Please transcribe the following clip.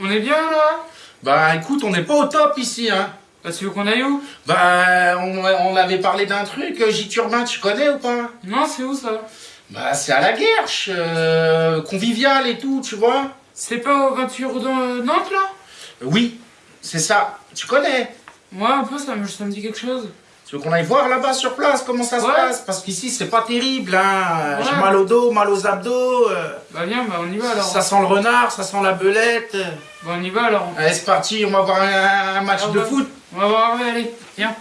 On est bien là Bah écoute, on n'est pas au top ici, hein. Bah tu veux qu'on aille où Bah on, on avait parlé d'un truc, euh, J Urbain, tu connais ou pas? Non, c'est où ça? Bah c'est à la Guerche, euh, convivial et tout, tu vois. C'est pas aux voitures de Nantes là? Oui, c'est ça, tu connais? Moi un peu ça me, ça me dit quelque chose. Tu veux qu'on aille voir là-bas sur place comment ça se passe? Parce qu'ici c'est pas terrible, hein. Ouais. J'ai mal au dos, mal aux abdos, euh, Bah viens, bah on y va alors. ça sent le renard, ça sent la belette. Bah on y va alors. Allez c'est parti, on va voir un, match Ah de foot. On va voir, allez, viens.